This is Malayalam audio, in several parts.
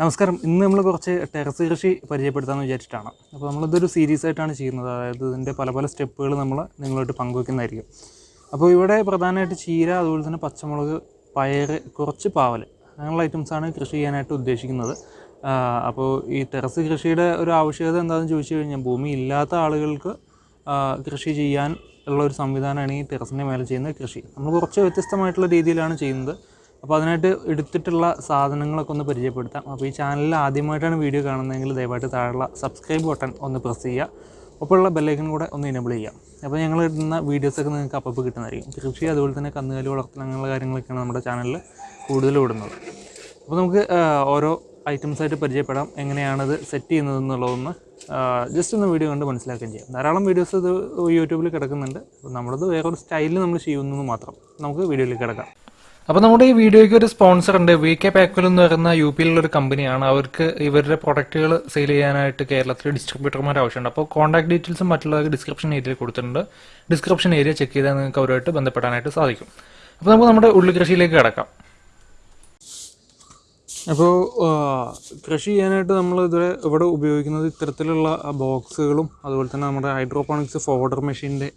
നമസ്കാരം. ഇന്ന് നമ്മൾ കുറച്ച് ടെറസ് കൃഷി പരിചയപ്പെടുത്താമെന്ന് വിചാരിച്ചിട്ടാണ്. അപ്പോൾ നമ്മളിതൊരു സീരീസ് ആയിട്ടാണ് ചെയ്യുന്നത്. അതായത് ഇതിന്റെ പല പല സ്റ്റെപ്പുകൾ നമ്മൾ നിങ്ങളോട്ട് പങ്കുവെക്കുന്നതായിരിക്കും. അപ്പോൾ ഇവിടെ പ്രധാനമായിട്ട് ചീര അതുപോലെ തന്നെ പച്ചമുളക് പയർ കുറച്ച് പാവൽ അങ്ങനെയുള്ള ഐറ്റംസാണ് കൃഷി ചെയ്യാനായിട്ട് ഉദ്ദേശിക്കുന്നത്. അപ്പോൾ ഈ ടെറസ് കൃഷിയുടെ ഒരു ആവശ്യകത എന്താണെന്ന് ചോദിച്ചു കഴിഞ്ഞാൽ ഭൂമി ഇല്ലാത്ത ആളുകൾക്ക് കൃഷി ചെയ്യാൻ ഉള്ള ഒരു സംവിധാനമാണ് ഈ ടെറസിന്റെ മേലെ ചെയ്യുന്ന കൃഷി. നമ്മൾ കുറച്ച് വ്യത്യസ്തമായിട്ടുള്ള രീതിയിലാണ് ചെയ്യുന്നത്. അപ്പോൾ അതിനായിട്ട് എടുത്തിട്ടുള്ള സാധനങ്ങളൊക്കെ ഒന്ന് പരിചയപ്പെടുത്താം. അപ്പോൾ ഈ ചാനലിൽ ആദ്യമായിട്ടാണ് വീഡിയോ കാണുന്നതെങ്കിൽ ദയവായിട്ട് താഴെയുള്ള സബ്സ്ക്രൈബ് ബട്ടൺ ഒന്ന് പ്രസ് ചെയ്യുക. ഒപ്പമുള്ള ബെല്ലൈക്കൻ കൂടെ ഒന്ന് എനേബിൾ ചെയ്യാം അപ്പോൾ ഞങ്ങൾ ഇടുന്ന വീഡിയോസൊക്കെ നിങ്ങൾക്ക് അപ്പോൾ കിട്ടുന്നതായിരിക്കും. കൃഷി അതുപോലെ തന്നെ കന്നുകാലി വളർത്തൽ അങ്ങനെയുള്ള കാര്യങ്ങളൊക്കെയാണ് നമ്മുടെ ചാനലിൽ കൂടുതൽ ഇടുന്നത്. അപ്പോൾ നമുക്ക് ഓരോ ഐറ്റംസായിട്ട് പരിചയപ്പെടാം. എങ്ങനെയാണത് സെറ്റ് ചെയ്യുന്നത് എന്നുള്ളതൊന്ന് ജസ്റ്റ് ഒന്ന് വീഡിയോ കണ്ട് മനസ്സിലാക്കുകയും ചെയ്യാം. ധാരാളം വീഡിയോസ് ഇത് യൂട്യൂബിൽ കിടക്കുന്നുണ്ട്. അപ്പോൾ നമ്മളത് വേറൊരു സ്റ്റൈലിൽ നമ്മൾ ചെയ്യുന്നത് മാത്രം. നമുക്ക് വീഡിയോയിൽ കിടക്കാം. അപ്പോൾ നമ്മുടെ ഈ വീഡിയോയ്ക്ക് ഒരു സ്പോൺസർ ഉണ്ട്. വി കെ പാക്വൽ എന്ന് പറയുന്ന യു പിയിലുള്ള ഒരു കമ്പനിയാണ് അവർക്ക് ഇവരുടെ പ്രൊഡക്റ്റുകൾ സെയിൽ ചെയ്യാനായിട്ട് കേരളത്തിൽ ഡിസ്ട്രിബ്യൂട്ടർമാർ ആവശ്യമുണ്ട്. അപ്പോൾ കോൺടാക്ട് ഡീറ്റെയിൽസും മറ്റുള്ളവർക്ക് ഡിസ്ക്രിപ്ഷൻ ഏരിയയിൽ കൊടുത്തിട്ടുണ്ട്. ഡിസ്ക്രിപ്ഷൻ ഏരിയ ചെക്ക് ചെയ്താൽ നിങ്ങൾക്ക് അവരുമായിട്ട് ബന്ധപ്പെടാനായിട്ട് സാധിക്കും. അപ്പോൾ നമുക്ക് നമ്മുടെ ഉള്ളി കൃഷിയിലേക്ക് കിടക്കാം അപ്പോൾ കൃഷി ചെയ്യാനായിട്ട് നമ്മൾ ഇതുവരെ ഇവിടെ ഉപയോഗിക്കുന്നത് ഇത്തരത്തിലുള്ള ബോക്സുകളും അതുപോലെ തന്നെ നമ്മുടെ ഹൈഡ്രോപോണിക്സ് ഫോർഡർ മെഷീന്റെ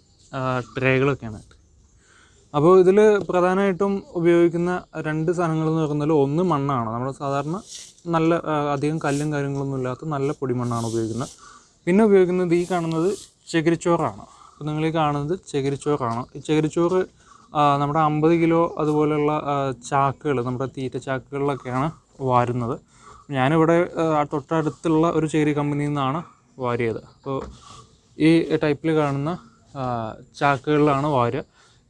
ട്രേകളൊക്കെയാണ് അപ്പോൾ ഇതിൽ പ്രധാനമായിട്ടും ഉപയോഗിക്കുന്ന രണ്ട് സാധനങ്ങൾ എന്ന് പറയുന്നത് ഒന്ന് മണ്ണാണ്. നമ്മൾ സാധാരണ നല്ല അധികം കല്ലും കാര്യങ്ങളൊന്നും ഇല്ലാത്ത നല്ല പൊടിമണ്ണാണ് ഉപയോഗിക്കുന്നത്. പിന്നെ ഉപയോഗിക്കുന്നത് ഈ കാണുന്നത് ചകിരിച്ചോറാണ്. അപ്പോൾ നിങ്ങൾ ഈ കാണുന്നത് ചകിരിച്ചോറാണ്. ഈ ചകിരിച്ചോറ് നമ്മുടെ അമ്പത് കിലോ അതുപോലെയുള്ള ചാക്കുകൾ നമ്മുടെ തീറ്റ ചാക്കുകളിലൊക്കെയാണ് വാരുന്നത്. ഞാനിവിടെ തൊട്ടടുത്തുള്ള ഒരു ചേരി കമ്പനിയിൽ നിന്നാണ് വാരിയത്. അപ്പോൾ ഈ ടൈപ്പിൽ കാണുന്ന ചാക്കുകളിലാണ് വാരുക.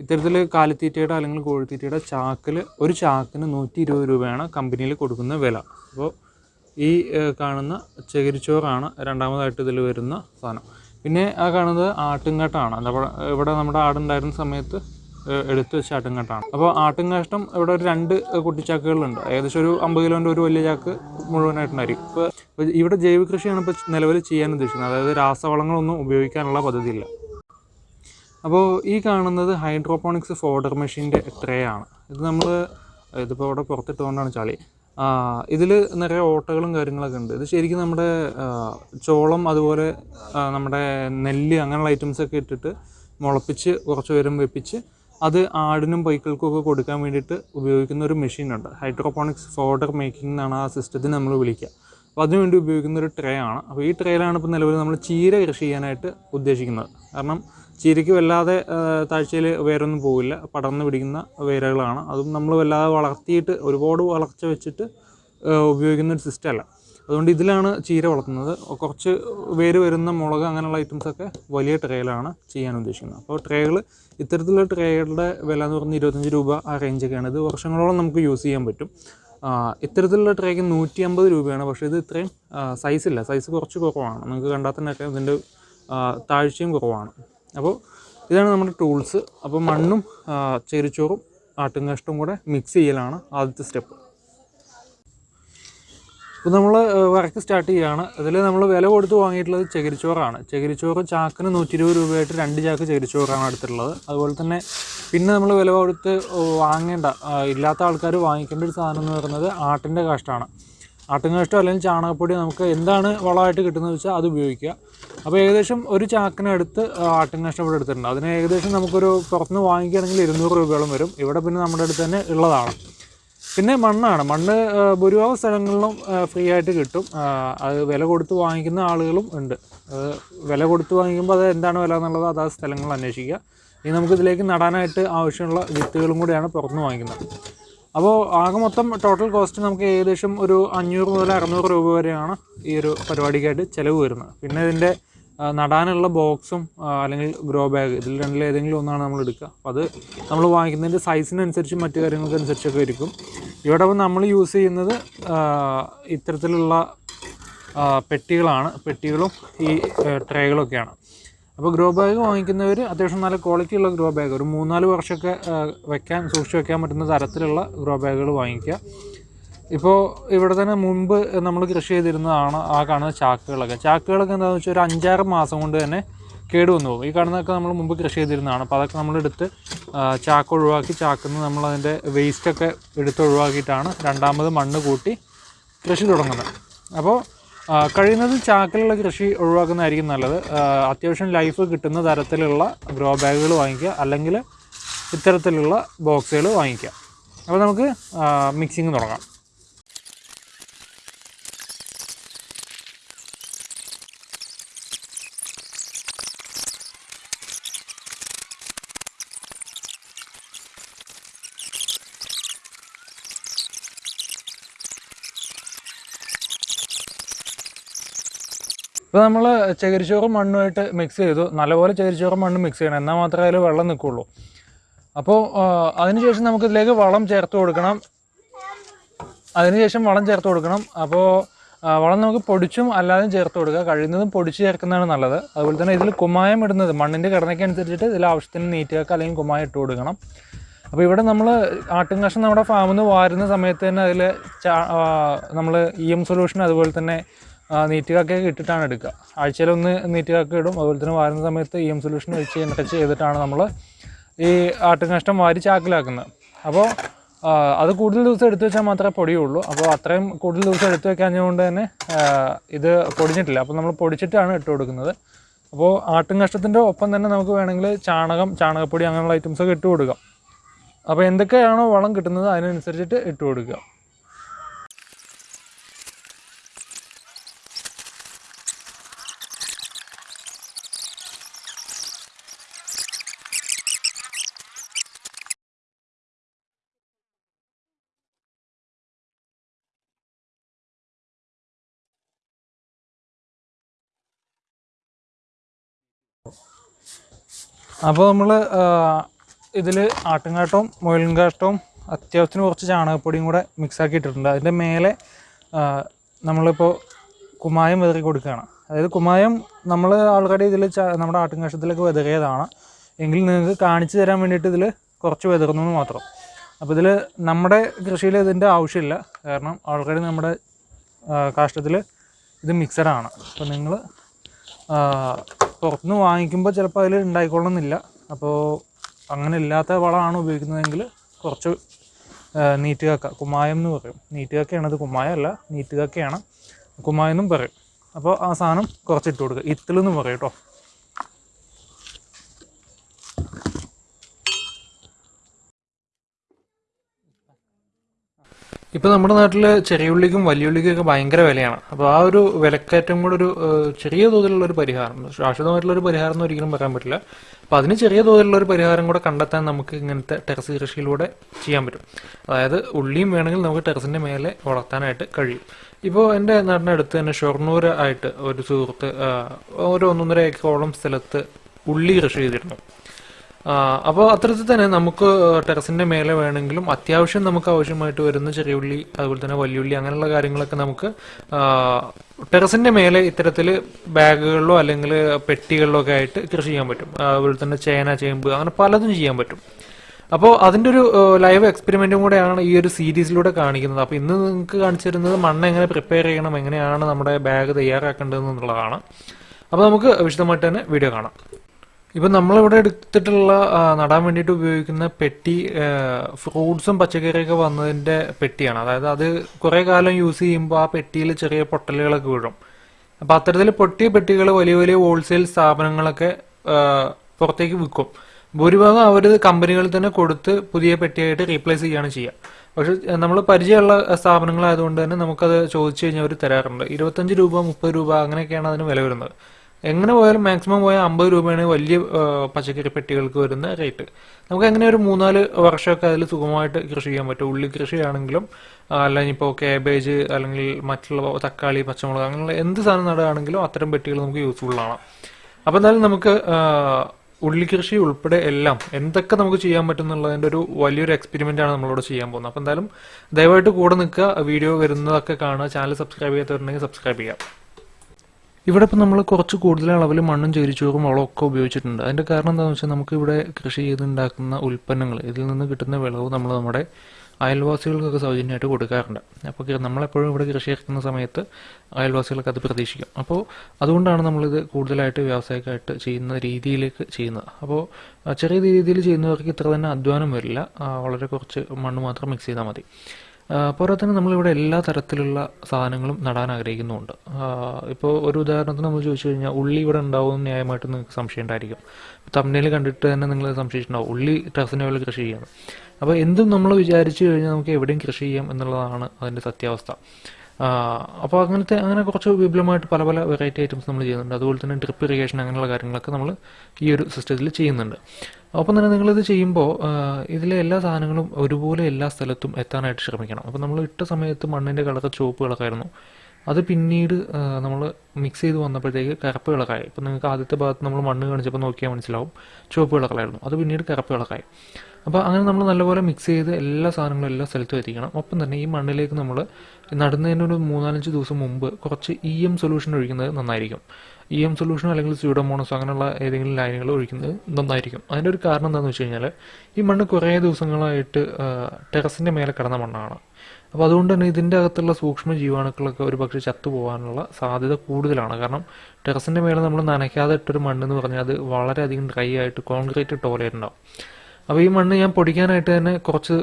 ഇത്തരത്തിൽ കാലിത്തീറ്റയുടെ അല്ലെങ്കിൽ കോഴിത്തീറ്റയുടെ ചാക്കിൽ ഒരു ചാക്കിന് നൂറ്റി ഇരുപത് രൂപയാണ് കമ്പനിയിൽ കൊടുക്കുന്ന വില. അപ്പോൾ ഈ കാണുന്ന ചകിരിച്ചോറാണ് രണ്ടാമതായിട്ട് ഇതിൽ വരുന്ന സാധനം. പിന്നെ ആ കാണുന്നത് ആട്ടുംകാട്ടാണ്. ഇവിടെ നമ്മുടെ ആടുണ്ടായിരുന്ന സമയത്ത് എടുത്തു വെച്ച ആട്ടുംകാട്ടാണ്. അപ്പോൾ ആട്ടുംകാഷ്ടം ഇവിടെ ഒരു രണ്ട് കുട്ടിച്ചാക്കുകളുണ്ട്. ഏകദേശം ഒരു അമ്പത് കിലോന്റെ ഒരു വലിയ ചാക്ക് മുഴുവനായിട്ടുണ്ടായിരിക്കും. ഇപ്പോൾ ഇവിടെ ജൈവ കൃഷിയാണ് ഇപ്പോൾ നിലവിൽ ചെയ്യാൻ ഉദ്ദേശിക്കുന്നത്. അതായത് രാസവളങ്ങളൊന്നും ഉപയോഗിക്കാനുള്ള പദ്ധതിയില്ല. അപ്പോൾ ഈ കാണുന്നത് ഹൈഡ്രോപോണിക്സ് ഫോഡർ മെഷീന്റെ ആണ് ഇത് നമ്മൾ ഇതിപ്പോൾ അവിടെ പുറത്തിട്ടുകൊണ്ടാണ് ചളി. ഇതിൽ നിറയെ ഓട്ടകളും കാര്യങ്ങളൊക്കെ ഉണ്ട്. ഇത് ശരിക്കും നമ്മുടെ ചോളം അതുപോലെ നമ്മുടെ നെല്ല് അങ്ങനെയുള്ള ഐറ്റംസൊക്കെ ഇട്ടിട്ട് മുളപ്പിച്ച് കുറച്ച് പേരും വെപ്പിച്ച് അത് ആടിനും പൈക്കൾക്കും ഒക്കെ കൊടുക്കാൻ വേണ്ടിയിട്ട് ഉപയോഗിക്കുന്ന ഒരു മെഷീനുണ്ട് ഹൈഡ്രോപോണിക്സ് ഫോഡർ മേക്കിംഗ് എന്നാണ് ആ സിസ്റ്റത്തിന് നമ്മൾ വിളിക്കുക. അപ്പോൾ അതിനുവേണ്ടി ഉപയോഗിക്കുന്ന ഒരു ട്രേ ആണ്. അപ്പോൾ ഈ ട്രേയിലാണ് ഇപ്പോൾ നിലവിൽ നമ്മൾ ചീര കൃഷി ചെയ്യാനായിട്ട് ഉദ്ദേശിക്കുന്നത്. കാരണം ചീരയ്ക്ക് വല്ലാതെ താഴ്ചയിൽ വേരൊന്നും പോവില്ല. പടർന്ന് പിടിക്കുന്ന വേരുകളാണ്. അതും നമ്മൾ വല്ലാതെ വളർത്തിയിട്ട് ഒരുപാട് വളർച്ച വെച്ചിട്ട് ഉപയോഗിക്കുന്ന ഒരു സിസ്റ്റം അല്ല. അതുകൊണ്ട് ഇതിലാണ് ചീര വളർത്തുന്നത്. കുറച്ച് വേര് വരുന്ന മുളക് അങ്ങനെയുള്ള ഐറ്റംസൊക്കെ വലിയ ട്രേയിലാണ് ചെയ്യാൻ ഉദ്ദേശിക്കുന്നത്. അപ്പോൾ ട്രേകൾ ഇത്തരത്തിലുള്ള ട്രേകളുടെ വില എന്ന് പറഞ്ഞാൽ ഇരുപത്തഞ്ച് രൂപ ആ റേഞ്ചൊക്കെയാണ് ഇത് വർഷങ്ങളോളം നമുക്ക് യൂസ് ചെയ്യാൻ പറ്റും. ഇത്തരത്തിലുള്ള ട്രേക്ക് നൂറ്റി അമ്പത് രൂപയാണ്. പക്ഷേ ഇത് ഇത്രയും സൈസില്ല സൈസ് കുറച്ച് കുറവാണ്. നിങ്ങൾക്ക് കണ്ടാൽ തന്നെ ഇതിന്റെ താഴ്ചയും കുറവാണ്. അപ്പോൾ ഇതാണ് നമ്മുടെ ടൂൾസ്. അപ്പോൾ മണ്ണും ചെരിച്ചോറും ആട്ടുംകാഷ്ടവും കൂടെ മിക്സ് ചെയ്യലാണ് ആദ്യത്തെ സ്റ്റെപ്പ് ഇപ്പോൾ നമ്മൾ വർക്ക് സ്റ്റാർട്ട് ചെയ്യുകയാണ് അതിൽ നമ്മൾ വില കൊടുത്ത് വാങ്ങിയിട്ടുള്ളത് ചകിരിച്ചോറാണ്. ചകിരിച്ചോറ് ചാക്കിന് നൂറ്റി ഇരുപത് രൂപയായിട്ട് രണ്ട് ചാക്ക് ചകിരിച്ചോറാണ് എടുത്തിട്ടുള്ളത്. അതുപോലെ തന്നെ പിന്നെ നമ്മൾ വില കൊടുത്ത് വാങ്ങേണ്ട ഇല്ലാത്ത ആൾക്കാർ വാങ്ങിക്കേണ്ട ഒരു സാധനം എന്ന് പറയുന്നത് ആട്ടിന്റെ കാഷ്ടമാണ് ആട്ടുംകാഷ്ടം അല്ലെങ്കിൽ ചാണകപ്പൊടി നമുക്ക് എന്താണ് വളമായിട്ട് കിട്ടുന്നത് വെച്ചാൽ അത് ഉപയോഗിക്കുക. അപ്പോൾ ഏകദേശം ഒരു ചാക്കിനടുത്ത് ആട്ടുംകാഷ്ടം ഇവിടെ എടുത്തിട്ടുണ്ട്. അതിന് ഏകദേശം നമുക്കൊരു പുറത്തുനിന്ന് വാങ്ങിക്കുകയാണെങ്കിൽ ഇരുന്നൂറ് രൂപയോളം വരും. ഇവിടെ പിന്നെ നമ്മുടെ അടുത്ത് തന്നെ ഉള്ളതാണ്. പിന്നെ മണ്ണാണ്. മണ്ണ് ആ, ഭൂരിഭാഗം സ്ഥലങ്ങളിലും ഫ്രീ ആയിട്ട് കിട്ടും. അത് വില കൊടുത്ത് വാങ്ങിക്കുന്ന ആളുകളും ഉണ്ട്. അത് വില കൊടുത്ത് വാങ്ങിക്കുമ്പോൾ അത് എന്താണ് വില എന്നുള്ളത് അതാ സ്ഥലങ്ങൾ അന്വേഷിക്കുക. ഇനി നമുക്കിതിലേക്ക് നടാനായിട്ട് ആവശ്യമുള്ള വിത്തുകളും കൂടിയാണ് പുറത്തുനിന്ന് വാങ്ങിക്കുന്നത്. അപ്പോൾ ആകെ മൊത്തം ടോട്ടൽ കോസ്റ്റ് നമുക്ക് ഏകദേശം ഒരു അഞ്ഞൂറ് മുതൽ അറുന്നൂറ് രൂപ വരെയാണ് ഈ ഒരു പരിപാടിക്കായിട്ട് ചിലവ് വരുന്നത്. പിന്നെ ഇതിന്റെ നടാനുള്ള ബോക്സും അല്ലെങ്കിൽ ഗ്രോ ബാഗ് ഇതിൽ രണ്ടിൽ ഏതെങ്കിലും ഒന്നാണ് നമ്മൾ എടുക്കുക. അപ്പോൾ അത് നമ്മൾ വാങ്ങിക്കുന്നതിന്റെ സൈസിനനുസരിച്ചും മറ്റു കാര്യങ്ങൾക്കനുസരിച്ചൊക്കെ ഇരിക്കും ഇവിടെ നമ്മൾ യൂസ് ചെയ്യുന്നത് ഇത്തരത്തിലുള്ള പെട്ടികളാണ്. പെട്ടികളും ഈ ട്രേകളൊക്കെയാണ് അപ്പോൾ ഗ്രോ ബാഗ് വാങ്ങിക്കുന്നവർ അത്യാവശ്യം നല്ല ക്വാളിറ്റി ഉള്ള ഗ്രോ ബാഗ്. ഒരു മൂന്നാൽ വർഷമൊക്കെ വെക്കാൻ സൂക്ഷിച്ച് വെക്കാൻ പറ്റുന്ന തരത്തിലുള്ള ഗ്രോ ബാഗുകൾ വാങ്ങിക്കുക. ഇപ്പോൾ ഇവിടെ തന്നെ മുമ്പ് നമ്മൾ കൃഷി ചെയ്തിരുന്നതാണ് ആ കാണുന്ന ചാക്കുകളൊക്കെ. ചാക്കുകളൊക്കെ എന്താണെന്ന് വെച്ചാൽ ഒരു അഞ്ചാറ് മാസം കൊണ്ട് തന്നെ കേടുവന്നു പോകും. ഈ കാണുന്നതൊക്കെ നമ്മൾ മുമ്പ് കൃഷി ചെയ്തിരുന്നതാണ്. അപ്പോൾ അതൊക്കെ നമ്മളെടുത്ത് ചാക്ക് ഒഴിവാക്കി ചാക്കുന്ന നമ്മളതിന്റെ വേസ്റ്റൊക്കെ എടുത്ത് ഒഴിവാക്കിയിട്ടാണ് രണ്ടാമത് മണ്ണ് കൂട്ടി കൃഷി തുടങ്ങുന്നത്. അപ്പോൾ കഴിയുന്നതും ചാക്കിലുള്ള കൃഷി ഒഴിവാക്കുന്നതായിരിക്കും നല്ലത്. അത്യാവശ്യം ലൈഫ് കിട്ടുന്ന തരത്തിലുള്ള ഗ്രോ ബാഗുകൾ വാങ്ങിക്കുക. അല്ലെങ്കിൽ ഇത്തരത്തിലുള്ള ബോക്സുകൾ വാങ്ങിക്കുക. അപ്പോൾ നമുക്ക് മിക്സിങ് തുടങ്ങാം. ഇപ്പോൾ നമ്മൾ ചകിരിച്ചോറും മണ്ണുമായിട്ട് മിക്സ് ചെയ്തു. നല്ലപോലെ ചകിരിച്ചോറും മണ്ണും മിക്സ് ചെയ്യണം. എന്നാൽ മാത്രമേ അതിൽ വെള്ളം നിൽക്കുള്ളൂ. അപ്പോൾ അതിനുശേഷം നമുക്കിതിലേക്ക് വളം ചേർത്ത് കൊടുക്കണം. അതിനുശേഷം വളം ചേർത്ത് കൊടുക്കണം. അപ്പോൾ വളം നമുക്ക് പൊടിച്ചും അല്ലാതെയും ചേർത്ത് കൊടുക്കുക. കഴിയുന്നതും പൊടിച്ച് ചേർക്കുന്നതാണ് നല്ലത്. അതുപോലെ തന്നെ ഇതിൽ കുമ്മായം ഇടുന്നത് മണ്ണിന്റെ ഘടനയ്ക്ക് അനുസരിച്ചിട്ട് ഇതിൽ ആവശ്യത്തിന് നീറ്റിയൊക്കെ അല്ലെങ്കിൽ കുമ്മായം ഇട്ട് കൊടുക്കണം. അപ്പോൾ ഇവിടെ നമ്മൾ ആട്ടും കഷ്ണം നമ്മുടെ ഫാമിൽ നിന്ന് വാരുന്ന സമയത്ത് തന്നെ അതിൽ നമ്മൾ ഇ എം സൊല്യൂഷൻ അതുപോലെ തന്നെ നീറ്റുകാക്കയൊക്കെ ഇട്ടിട്ടാണ് എടുക്കുക. ആഴ്ചയിലൊന്ന് നീറ്റുകാക്ക ഇടും. അതുപോലെ തന്നെ വാരുന്ന സമയത്ത് ഇ എം സൊല്യൂഷൻ ഒഴിച്ച് നിറച്ച് ചെയ്തിട്ടാണ് നമ്മൾ ഈ ആട്ടും കഷ്ണം വാരി ചാക്കിലാക്കുന്നത്. അപ്പോൾ അത് കൂടുതൽ ദിവസം എടുത്തു വെച്ചാൽ മാത്രമേ പൊടിയുള്ളൂ. അപ്പോൾ അത്രയും കൂടുതൽ ദിവസം എടുത്തു വെക്കാഞ്ഞതുകൊണ്ട് തന്നെ ഇത് പൊടിഞ്ഞിട്ടില്ല. അപ്പോൾ നമ്മൾ പൊടിച്ചിട്ടാണ് ഇട്ട് കൊടുക്കുന്നത്. അപ്പോൾ ആട്ടും കഷ്ടത്തിന്റെ ഒപ്പം തന്നെ നമുക്ക് വേണമെങ്കിൽ ചാണകം ചാണകപ്പൊടി അങ്ങനെയുള്ള ഐറ്റംസൊക്കെ ഇട്ട് കൊടുക്കാം. അപ്പോൾ എന്തൊക്കെയാണോ വളം കിട്ടുന്നത് അതിനനുസരിച്ചിട്ട് ഇട്ട് കൊടുക്കുക. അപ്പോൾ നമ്മൾ ഇതിൽ ആട്ടുംകാട്ടവും മുയലിൻകാട്ടവും അത്യാവശ്യത്തിന് കുറച്ച് ചാണകപ്പൊടിയും കൂടെ മിക്സ് ഇട്ടിട്ടുണ്ട് അതിന്റെ മേലെ നമ്മളിപ്പോൾ കുമ്മായം വിതറി കൊടുക്കുകയാണ്. അതായത് കുമ്മായം നമ്മൾ ആൾറെഡി ഇതിൽ നമ്മുടെ ആട്ടുംകാഷ്ടത്തിലേക്ക് വിതറിയതാണ്. എങ്കിൽ നിങ്ങൾക്ക് കാണിച്ചു തരാൻ വേണ്ടിയിട്ട് ഇതിൽ കുറച്ച് വിതറുന്നു മാത്രം. അപ്പോൾ ഇതിൽ നമ്മുടെ കൃഷിയിൽ ഇതിന്റെ ആവശ്യമില്ല. കാരണം ഓൾറെഡി നമ്മുടെ കാഷ്ടത്തിൽ ഇത് മിക്സഡാണ് അപ്പോൾ നിങ്ങൾ പുറത്തുനിന്ന് വാങ്ങിക്കുമ്പോൾ ചിലപ്പോൾ അതിൽ ഉണ്ടായിക്കൊള്ളണമെന്നില്ല അപ്പോൾ അങ്ങനെ ഇല്ലാത്ത വളമാണ് ഉപയോഗിക്കുന്നതെങ്കിൽ കുറച്ച് നീറ്റ് കക്ക കുമ്മായം എന്ന് പറയും. നീറ്റ് കക്കയാണ് അത് കുമ്മായമല്ല നീറ്റ് കക്കയാണ് കുമ്മായം എന്നും പറയും. അപ്പോൾ ആ സാധനം കുറച്ചിട്ട് കൊടുക്കുക. ഇത്തിളെന്ന് പറയും കേട്ടോ ഇപ്പോൾ നമ്മുടെ നാട്ടിൽ ചെറിയ ഉള്ളിക്കും വലിയ ഉള്ളിക്കും ഒക്കെ ഭയങ്കര വിലയാണ്. അപ്പോൾ ആ ഒരു വിലക്കയറ്റം കൂടെ ഒരു ചെറിയ തോതിലുള്ള ഒരു പരിഹാരം ശാശ്വതമായിട്ടുള്ള ഒരു പരിഹാരം എന്ന് ഒരിക്കലും പറയാൻ പറ്റില്ല. അപ്പോൾ അതിന് ചെറിയ തോതിലുള്ള ഒരു പരിഹാരം കൂടെ കണ്ടെത്താൻ നമുക്ക് ഇങ്ങനത്തെ ടെറസ് കൃഷിയിലൂടെ ചെയ്യാൻ പറ്റും. അതായത് ഉള്ളിയും വേണമെങ്കിൽ നമുക്ക് ടെറസിന്റെ മേലെ വളർത്താനായിട്ട് കഴിയും. ഇപ്പോൾ എന്റെ നാടിനടുത്ത് തന്നെ ഷൊർണൂർ ആയിട്ട് ഒരു സുഹൃത്ത് ഒരു ഒന്നൊന്നര ഏക്കറോളം സ്ഥലത്ത് ഉള്ളി കൃഷി ചെയ്തിരുന്നു. അപ്പോൾ അത്തരത്തിൽ തന്നെ നമുക്ക് ടെറസിന്റെ മേലെ വേണമെങ്കിലും അത്യാവശ്യം നമുക്ക് ആവശ്യമായിട്ട് വരുന്ന ചെറിയ ഉള്ളി അതുപോലെ തന്നെ വലിയുള്ളി അങ്ങനെയുള്ള കാര്യങ്ങളൊക്കെ നമുക്ക് ടെറസിന്റെ മേലെ ഇത്തരത്തിൽ ബാഗുകളിലോ അല്ലെങ്കിൽ പെട്ടികളിലോ ഒക്കെ ആയിട്ട് കൃഷി ചെയ്യാൻ പറ്റും. അതുപോലെ തന്നെ ചേന ചേമ്പ് അങ്ങനെ പലതും ചെയ്യാൻ പറ്റും. അപ്പോൾ അതിന്റെ ഒരു ലൈവ് എക്സ്പെരിമെന്റും കൂടെയാണ് ഈ ഒരു സീരീസിലൂടെ കാണിക്കുന്നത്. അപ്പോൾ ഇന്ന് നിങ്ങൾക്ക് കാണിച്ചു തരുന്നത് മണ്ണ് എങ്ങനെ പ്രിപ്പയർ ചെയ്യണം എങ്ങനെയാണ് നമ്മുടെ ബാഗ് തയ്യാറാക്കേണ്ടത് എന്നുള്ളതാണ് അപ്പോൾ നമുക്ക് വിശദമായിട്ട് തന്നെ വീഡിയോ കാണാം. ഇപ്പം നമ്മളിവിടെ എടുത്തിട്ടുള്ള നടാൻ വേണ്ടിയിട്ട് ഉപയോഗിക്കുന്ന പെട്ടി ഫ്രൂട്ട്സും പച്ചക്കറിയൊക്കെ വന്നതിന്റെ പെട്ടിയാണ്. അതായത് അത് കുറേ കാലം യൂസ് ചെയ്യുമ്പോൾ ആ പെട്ടിയിൽ ചെറിയ പൊട്ടലുകളൊക്കെ വീഴും. അപ്പോൾ അത്തരത്തിൽ പൊട്ടിയ പെട്ടികൾ വലിയ വലിയ ഹോൾസെയിൽ സ്ഥാപനങ്ങളൊക്കെ പുറത്തേക്ക് വിൽക്കും. ഭൂരിഭാഗം അവർ കമ്പനികളിൽ തന്നെ കൊടുത്ത് പുതിയ പെട്ടിയായിട്ട് റീപ്ലേസ് ചെയ്യുകയാണ് ചെയ്യുക. പക്ഷെ നമ്മൾ പരിചയമുള്ള സ്ഥാപനങ്ങളായതുകൊണ്ട് തന്നെ നമുക്കത് ചോദിച്ചു കഴിഞ്ഞാൽ അവർ തരാറുണ്ട്. ഇരുപത്തഞ്ച് രൂപ മുപ്പത് രൂപ അങ്ങനെയൊക്കെയാണ് അതിന് വില വരുന്നത്. എങ്ങനെ പോയാലും മാക്സിമം പോയാൽ അമ്പത് രൂപയാണ് വലിയ പച്ചക്കറി പെട്ടികൾക്ക് വരുന്ന റേറ്റ് നമുക്ക് എങ്ങനെ ഒരു മൂന്നാൽ വർഷമൊക്കെ അതിൽ സുഖമായിട്ട് കൃഷി ചെയ്യാൻ പറ്റും. ഉള്ളി കൃഷിയാണെങ്കിലും അല്ലെങ്കിൽ ഇപ്പോൾ കാബേജ് അല്ലെങ്കിൽ മറ്റുള്ള തക്കാളി പച്ചമുളക് അങ്ങനെയുള്ള എന്ത് സാധനം നടുകയാണെങ്കിലും അത്തരം പെട്ടികൾ നമുക്ക് യൂസ്ഫുൾ ആണ്. അപ്പോൾ എന്തായാലും നമുക്ക് ഉള്ളി കൃഷി ഉൾപ്പെടെ എല്ലാം എന്തൊക്കെ നമുക്ക് ചെയ്യാൻ പറ്റും എന്നുള്ളതിന്റെ ഒരു വലിയൊരു എക്സ്പെരിമെന്റ് ആണ് നമ്മളിവിടെ ചെയ്യാൻ പോകുന്നത്. അപ്പോൾ എന്തായാലും ദയവായിട്ട് കൂടെ നിൽക്കുക. വീഡിയോ വരുന്നതൊക്കെ കാണുക. ചാനൽ സബ്സ്ക്രൈബ് ചെയ്യാത്തവരുണ്ടെങ്കിൽ സബ്സ്ക്രൈബ് ചെയ്യാം ഇവിടെ ഇപ്പം നമ്മൾ കുറച്ച് കൂടുതൽ അളവിൽ മണ്ണും ചേരിച്ചോറും വളമൊക്കെ ഉപയോഗിച്ചിട്ടുണ്ട്. അതിന്റെ കാരണം എന്താണെന്ന് വെച്ചാൽ നമുക്ക് ഇവിടെ കൃഷി ചെയ്തുണ്ടാക്കുന്ന ഉൽപ്പന്നങ്ങൾ ഇതിൽ നിന്ന് കിട്ടുന്ന വിളവ് നമ്മൾ നമ്മുടെ അയൽവാസികൾക്കൊക്കെ സൗജന്യമായിട്ട് കൊടുക്കാറുണ്ട്. അപ്പോൾ നമ്മളെപ്പോഴും ഇവിടെ കൃഷി ഇറക്കുന്ന സമയത്ത് അയൽവാസികൾക്ക് അത് പ്രതീക്ഷിക്കും. അപ്പോൾ അതുകൊണ്ടാണ് നമ്മളിത് കൂടുതലായിട്ട് വ്യാവസായികമായിട്ട് ചെയ്യുന്ന രീതിയിലേക്ക് ചെയ്യുന്നത്. അപ്പോൾ ചെറിയ രീതിയിൽ ചെയ്യുന്നവർക്ക് ഇത്ര തന്നെ അധ്വാനം വരില്ല. വളരെ കുറച്ച് മണ്ണ് മാത്രം മിക്സ് ചെയ്താൽ മതി. പോരാത്തന്നെ നമ്മളിവിടെ എല്ലാ തരത്തിലുള്ള സാധനങ്ങളും നടാൻ ആഗ്രഹിക്കുന്നുണ്ട് ഇപ്പോൾ ഒരു ഉദാഹരണത്തിന് നമ്മൾ ചോദിച്ചു കഴിഞ്ഞാൽ ഉള്ളി ഇവിടെ ഉണ്ടാവും ന്യായമായിട്ട് നിങ്ങൾക്ക് സംശയം ഉണ്ടായിരിക്കും. തമ്മിൽ കണ്ടിട്ട് തന്നെ നിങ്ങൾ സംശയിച്ചിട്ടുണ്ടാവും. ഉള്ളി ടെറസിന്റെ കൃഷി ചെയ്യാം അപ്പോൾ എന്തും നമ്മൾ വിചാരിച്ചു കഴിഞ്ഞാൽ നമുക്ക് എവിടെയും കൃഷി ചെയ്യാം എന്നുള്ളതാണ് അതിന്റെ സത്യാവസ്ഥ. അപ്പോൾ അങ്ങനത്തെ അങ്ങനെ കുറച്ച് വിപുലമായിട്ട് പല പല വെറൈറ്റി ഐറ്റംസ് നമ്മൾ ചെയ്യുന്നുണ്ട്. അതുപോലെ തന്നെ ഡ്രിപ്പ് ഇറിഗേഷൻ അങ്ങനെയുള്ള കാര്യങ്ങളൊക്കെ നമ്മൾ ഈ ഒരു സിസ്റ്റത്തിൽ ചെയ്യുന്നുണ്ട്. അപ്പം തന്നെ നിങ്ങളിത് ചെയ്യുമ്പോൾ ഇതിലെ എല്ലാ സാധനങ്ങളും ഒരുപോലെ എല്ലാ സ്ഥലത്തും എത്താനായിട്ട് ശ്രമിക്കണം. അപ്പോൾ നമ്മൾ ഇട്ട സമയത്ത് മണ്ണിന്റെ കളർ ചുവപ്പ് കളറായിരുന്നു അത് പിന്നീട് നമ്മൾ മിക്സ് ചെയ്ത് വന്നപ്പോഴത്തേക്ക് കറുപ്പ് കളറായി ഇപ്പം നിങ്ങൾക്ക് ആദ്യത്തെ ഭാഗത്ത് നമ്മൾ മണ്ണ് കാണിച്ചപ്പോൾ നോക്കിയാൽ മനസ്സിലാവും. ചുവപ്പ് കിളക്കലായിരുന്നു അത് പിന്നീട് കറുപ്പ് കളറായി അപ്പോൾ അങ്ങനെ നമ്മൾ നല്ലപോലെ മിക്സ് ചെയ്ത് എല്ലാ സാധനങ്ങളും എല്ലാ സ്ഥലത്തും എത്തിക്കണം. ഒപ്പം തന്നെ ഈ മണ്ണിലേക്ക് നമ്മൾ നടുന്നതിന് ഒരു മൂന്നാലഞ്ച് ദിവസം മുമ്പ് കുറച്ച് ഇ എം സൊല്യൂഷൻ ഒഴിക്കുന്നത് നന്നായിരിക്കും. ഇ എം സൊല്യൂഷൻ അല്ലെങ്കിൽ സ്യൂഡോമോണസ് അങ്ങനെയുള്ള ഏതെങ്കിലും ലൈനുകൾ ഒഴിക്കുന്നത് നന്നായിരിക്കും. അതിന്റെ ഒരു കാരണം എന്താണെന്ന് വെച്ച് കഴിഞ്ഞാൽ ഈ മണ്ണ് കുറേ ദിവസങ്ങളായിട്ട് ടെറസിന്റെ മേലെ കിടന്ന മണ്ണാണ്. അപ്പോൾ അതുകൊണ്ട് തന്നെ ഇതിന്റെ അകത്തുള്ള സൂക്ഷ്മ ജീവാണുക്കളൊക്കെ ഒരു പക്ഷേ ചത്തുപോകാനുള്ള സാധ്യത കൂടുതലാണ്. കാരണം ടെറസിന്റെ മേലെ നമ്മൾ നനയ്ക്കാതെ ഇട്ടൊരു മണ്ണെന്ന് പറഞ്ഞാൽ അത് വളരെയധികം ഡ്രൈ ആയിട്ട് കോൺക്രീറ്റ് ടോലയുണ്ടാവും അപ്പോൾ ഈ മണ്ണ് ഞാൻ പൊടിക്കാനായിട്ട് തന്നെ കുറച്ച്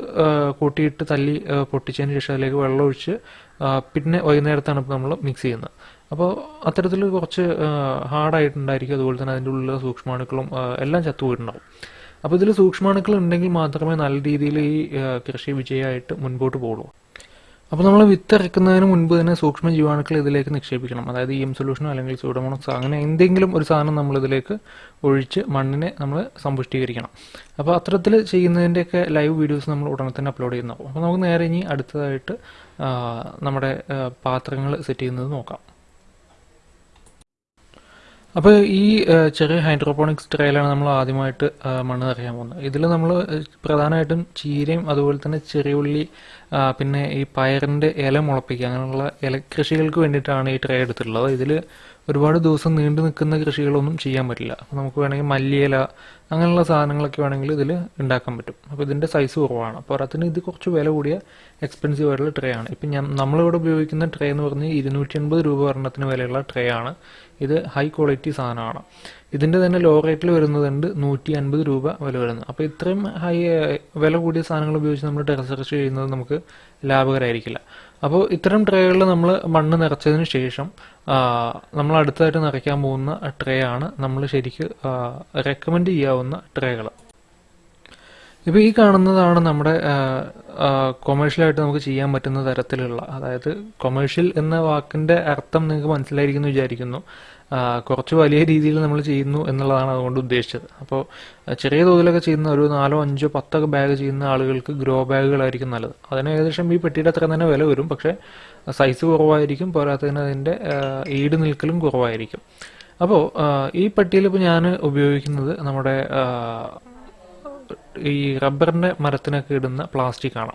കൂട്ടിയിട്ട് തല്ലി പൊട്ടിച്ചതിന് ശേഷം അതിലേക്ക് വെള്ളം ഒഴിച്ച് പിന്നെ വൈകുന്നേരത്താണ് ഇപ്പോൾ നമ്മൾ മിക്സ് ചെയ്യുന്നത്. അപ്പോൾ അത്തരത്തിൽ കുറച്ച് ഹാർഡായിട്ടുണ്ടായിരിക്കും. അതുപോലെ തന്നെ അതിന്റെ ഉള്ളിലെ സൂക്ഷ്മാണുക്കളും എല്ലാം ചത്തുപോയിട്ടുണ്ടാവും. അപ്പോൾ ഇതിൽ സൂക്ഷ്മാണുക്കൾ ഉണ്ടെങ്കിൽ മാത്രമേ നല്ല രീതിയിൽ ഈ കൃഷി വിജയമായിട്ട് മുൻപോട്ട് പോകുള്ളൂ അപ്പോൾ നമ്മൾ വിത്ത് ഇറക്കുന്നതിന് മുൻപ് തന്നെ സൂക്ഷ്മ ജീവാണുക്കൾ ഇതിലേക്ക് നിക്ഷേപിക്കണം. അതായത് ഇ എം സൊല്യൂഷനോ അല്ലെങ്കിൽ സൂഡോമോണക്സ് അങ്ങനെ എന്തെങ്കിലും ഒരു സാധനം നമ്മൾ ഇതിലേക്ക് ഒഴിച്ച് മണ്ണിനെ നമ്മൾ സമ്പുഷ്ടീകരിക്കണം. അപ്പോൾ അത്തരത്തിൽ ചെയ്യുന്നതിന്റെയൊക്കെ ലൈവ് വീഡിയോസ് നമ്മൾ ഉടനെ തന്നെ അപ്ലോഡ് ചെയ്യുന്നു അപ്പോൾ നമുക്ക് നേരെ ഇനി അടുത്തതായിട്ട് നമ്മുടെ പാത്രങ്ങൾ സെറ്റ് ചെയ്യുന്നത് നോക്കാം. അപ്പോൾ ഈ ചെറിയ ഹൈഡ്രോപോണിക്സ് ട്രയലാണ് നമ്മൾ ആദ്യമായിട്ട് മണ്ണ് നിറയാൻ പോകുന്നത്. ഇതിൽ നമ്മൾ പ്രധാനമായിട്ടും ചീരയും അതുപോലെ തന്നെ ചെറിയുള്ളി പിന്നെ ഈ പയറിന്റെ ഇല മുളപ്പിക്കുക അങ്ങനെയുള്ള ഇല കൃഷികൾക്ക് വേണ്ടിയിട്ടാണ് ഈ ട്രേ എടുത്തിട്ടുള്ളത്. ഇതിൽ ഒരുപാട് ദിവസം നീണ്ടു നിൽക്കുന്ന കൃഷികളൊന്നും ചെയ്യാൻ പറ്റില്ല. അപ്പോൾ നമുക്ക് വേണമെങ്കിൽ മല്ലിയില അങ്ങനെയുള്ള സാധനങ്ങളൊക്കെ വേണമെങ്കിൽ ഇതിൽ ഉണ്ടാക്കാൻ പറ്റും. അപ്പോൾ ഇതിന്റെ സൈസ് കുറവാണ്. അപ്പോൾ അതിന് ഇത് കുറച്ച് വില കൂടിയ എക്സ്പെൻസീവ് ആയിട്ടുള്ള ട്രേ ആണ്. ഇപ്പം ഞാൻ നമ്മളിവിടെ ഉപയോഗിക്കുന്ന ട്രേ എന്ന് പറഞ്ഞാൽ ഇരുന്നൂറ്റി അൻപത് രൂപ ഒരെണ്ണത്തിന് വിലയുള്ള ട്രേ ആണ്. ഇത് ഹൈ ക്വാളിറ്റി സാധനമാണ്. ഇതിന്റെ തന്നെ ലോ റേറ്റിൽ വരുന്നതുണ്ട് നൂറ്റി അൻപത് രൂപ വില വരുന്നത്. അപ്പോൾ ഇത്രയും ഹൈ വില കൂടിയ സാധനങ്ങൾ ഉപയോഗിച്ച് നമ്മൾ ടെറസ് കൃഷി ചെയ്യുന്നത് നമുക്ക് ലാഭകരമായിരിക്കില്ല അപ്പോൾ ഇത്തരം ട്രേകളിൽ നമ്മൾ മണ്ണ് നിറച്ചതിന് ശേഷം നമ്മൾ അടുത്തതായിട്ട് നിറയ്ക്കാൻ പോകുന്ന ട്രേ ആണ് നമ്മൾ ശരിക്ക് റെക്കമെൻഡ് ചെയ്യാവുന്ന ട്രേകൾ ഇപ്പോൾ ഈ കാണുന്നതാണ് നമ്മുടെ കൊമേഴ്ഷ്യലായിട്ട് നമുക്ക് ചെയ്യാൻ പറ്റുന്ന തരത്തിലുള്ള അതായത് കൊമേഴ്ഷ്യൽ എന്ന വാക്കിന്റെ അർത്ഥം നിങ്ങൾക്ക് മനസ്സിലായിരിക്കുന്നു വിചാരിക്കുന്നു. കുറച്ച് വലിയ രീതിയിൽ നമ്മൾ ചെയ്യുന്നു എന്നുള്ളതാണ് അതുകൊണ്ട് ഉദ്ദേശിച്ചത്. അപ്പോൾ ചെറിയ തോതിലൊക്കെ ചെയ്യുന്ന ഒരു നാലോ അഞ്ചോ പത്തൊക്കെ ബാഗ് ചെയ്യുന്ന ആളുകൾക്ക് ഗ്രോ ബാഗുകളായിരിക്കും നല്ലത്. അതിന് ഏകദേശം ഈ പെട്ടിയുടെ അത്ര തന്നെ വില വരും. പക്ഷേ സൈസ് കുറവായിരിക്കും. പോരാത്തതിന് അതിന്റെ ഈട് നിൽക്കലും കുറവായിരിക്കും. അപ്പോൾ ഈ പെട്ടിയിൽ ഇപ്പോൾ ഞാൻ ഉപയോഗിക്കുന്നത് നമ്മുടെ ഈ റബ്ബറിന്റെ മരത്തിനൊക്കെ ഇടുന്ന പ്ലാസ്റ്റിക് ആണ്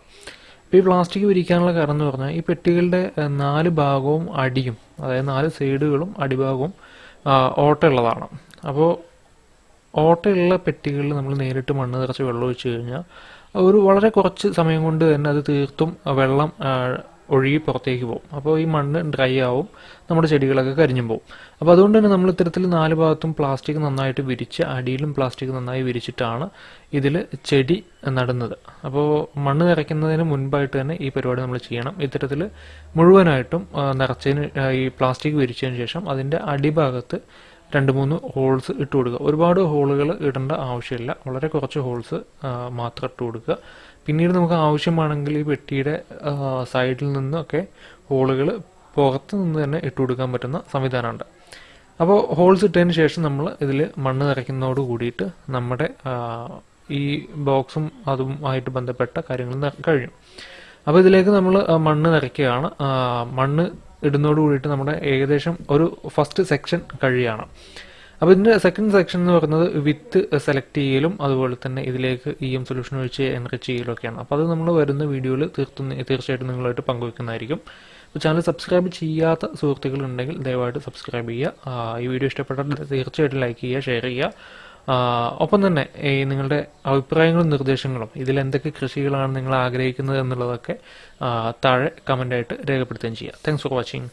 ഈ പ്ലാസ്റ്റിക് വിരിക്കാനുള്ള കാരണം എന്ന് പറഞ്ഞാൽ ഈ പെട്ടികളുടെ നാല് ഭാഗവും അടിയും അതായത് നാല് സൈഡുകളും അടിഭാഗവും ഓട്ടയുള്ളതാണ്. അപ്പോൾ ഓട്ടയുള്ള പെട്ടികളിൽ നമ്മൾ നേരിട്ട് മണ്ണ് നിറച്ച് വെള്ളം ഒഴിച്ച് കഴിഞ്ഞാൽ ഒരു വളരെ കുറച്ച് സമയം കൊണ്ട് തന്നെ അത് തീർത്തും വെള്ളം ഒഴുകി പുറത്തേക്ക് പോകും. അപ്പോൾ ഈ മണ്ണ് ഡ്രൈ ആവും നമ്മുടെ ചെടികളൊക്കെ കരിഞ്ഞു പോകും. അപ്പോൾ അതുകൊണ്ട് തന്നെ നമ്മൾ ഇത്തരത്തിൽ നാല് ഭാഗത്തും പ്ലാസ്റ്റിക് നന്നായിട്ട് വിരിച്ച് അടിയിലും പ്ലാസ്റ്റിക് നന്നായി വിരിച്ചിട്ടാണ് ഇതിൽ ചെടി നടുന്നത്. അപ്പോൾ മണ്ണ് നിറയ്ക്കുന്നതിന് മുൻപായിട്ട് തന്നെ ഈ പരിപാടി നമ്മൾ ചെയ്യണം. ഇത്തരത്തിൽ മുഴുവനായിട്ടും നിറച്ചതിന് ഈ പ്ലാസ്റ്റിക് വിരിച്ചതിന് ശേഷം അതിന്റെ അടിഭാഗത്ത് രണ്ട് മൂന്ന് ഹോൾസ് ഇട്ട് കൊടുക്കുക. ഒരുപാട് ഹോളുകൾ ഇടേണ്ട ആവശ്യമില്ല. വളരെ കുറച്ച് ഹോൾസ് മാത്രം ഇട്ട് കൊടുക്കുക. പിന്നീട് നമുക്ക് ആവശ്യമാണെങ്കിൽ ഈ പെട്ടിയുടെ സൈഡിൽ നിന്നൊക്കെ ഹോളുകൾ പുറത്ത് നിന്ന് തന്നെ ഇട്ട് കൊടുക്കാൻ പറ്റുന്ന സംവിധാനമുണ്ട്. അപ്പോൾ ഹോൾസ് ഇട്ടതിന് ശേഷം നമ്മൾ ഇതിൽ മണ്ണ് നിറയ്ക്കുന്നതോട് കൂടിയിട്ട് നമ്മുടെ ഈ ബോക്സും അതും ആയിട്ട് ബന്ധപ്പെട്ട കാര്യങ്ങൾ കഴിയും. അപ്പോൾ ഇതിലേക്ക് നമ്മൾ മണ്ണ് നിറയ്ക്കുകയാണ്. മണ്ണ് ഇടുന്നതോട് കൂടിയിട്ട് നമ്മുടെ ഏകദേശം ഒരു ഫസ്റ്റ് സെക്ഷൻ കഴിയാണ്. അപ്പോൾ ഇതിന്റെ സെക്കൻഡ് സെക്ഷൻ എന്ന് പറയുന്നത് വിത്ത് സെലക്ട് ചെയ്യലും അതുപോലെ തന്നെ ഇതിലേക്ക് ഇ എം സൊല്യൂഷൻ ഒഴിച്ച് എൻറിച്ച് ചെയ്യലൊക്കെയാണ് അപ്പോൾ അത് നമ്മൾ വരുന്ന വീഡിയോയിൽ തീർത്തും തീർച്ചയായിട്ടും നിങ്ങളായിട്ട് പങ്കുവെക്കുന്നതായിരിക്കും. അപ്പോൾ ചാനൽ സബ്സ്ക്രൈബ് ചെയ്യാത്ത സുഹൃത്തുക്കൾ ഉണ്ടെങ്കിൽ ദയവായിട്ട് സബ്സ്ക്രൈബ് ചെയ്യുക. ഈ വീഡിയോ ഇഷ്ടപ്പെട്ടാൽ തീർച്ചയായിട്ടും ലൈക്ക് ചെയ്യുക ഷെയർ ചെയ്യുക. ഒപ്പം തന്നെ ഈ നിങ്ങളുടെ അഭിപ്രായങ്ങളും നിർദ്ദേശങ്ങളും ഇതിൽ എന്തൊക്കെ കൃഷികളാണ് നിങ്ങൾ ആഗ്രഹിക്കുന്നത് എന്നുള്ളതൊക്കെ താഴെ കമന്റായിട്ട് രേഖപ്പെടുത്തുകയും ചെയ്യുക താങ്ക്സ് ഫോർ വാച്ചിങ്